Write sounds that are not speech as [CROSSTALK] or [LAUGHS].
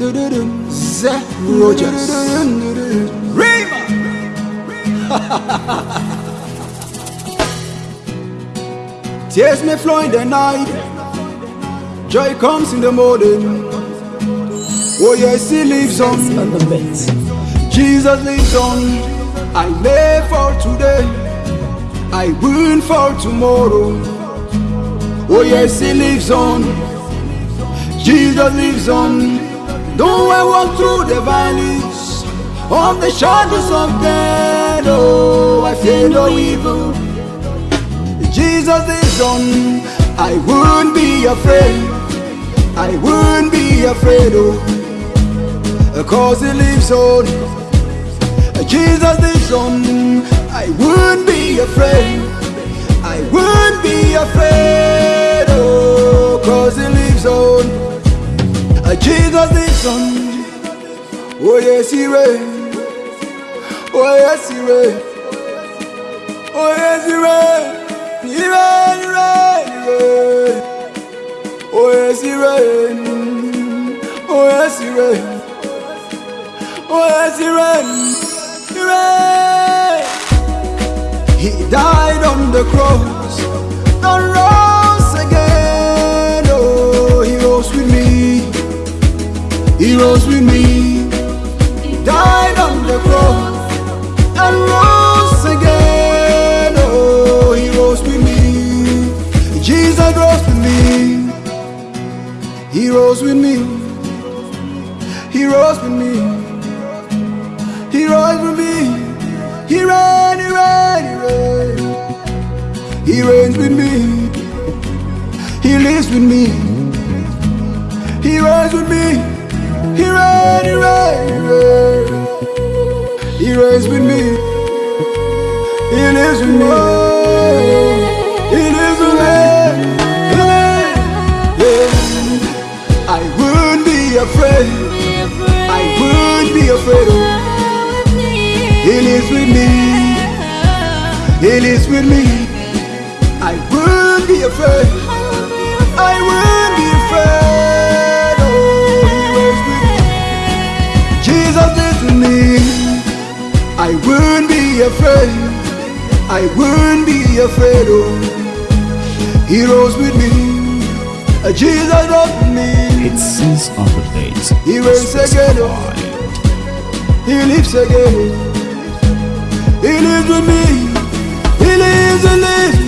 Zach Rogers. [LAUGHS] Rima. Tears may flow in the night, joy comes in the morning. Oh yes, he lives on. Jesus lives on. I live for today. I win for tomorrow. Oh yes, he lives on. Jesus lives on. Though I walk through the valleys of the shadows of death, oh, I fear no evil. Jesus lives on. I won't be afraid. I won't be afraid, oh, cause he lives on. Jesus lives on. I won't be afraid. I won't be afraid, Jesus. Oh, yes, he reigns. Oh, yes, he reigns. Oh, yes. He reigns, he reigns, he reigns. Oh, yes, he reigns. Oh, yes, he reigns. Oh, yes, he reigns. He reigns. He died on the cross He rose with me. Died on the cross and rose again. Oh, he rose with me. Jesus rose with me. He rose with me. He rose with me. He rose with me. He ran, he ran, he ran. He reigns with me. He lives with me. He ran, he reigns with me. He lives with me. He lives with me. Yeah. I wouldn't be afraid. I wouldn't be afraid. He lives with me. He lives with me. I won't be afraid. Jesus lives with me. I won't be afraid. I won't be afraid. Oh, he rose with me. Jesus rose with me. It says on the beat. He reigns again. Oh. He lives again. He lives with me. He lives and lives me.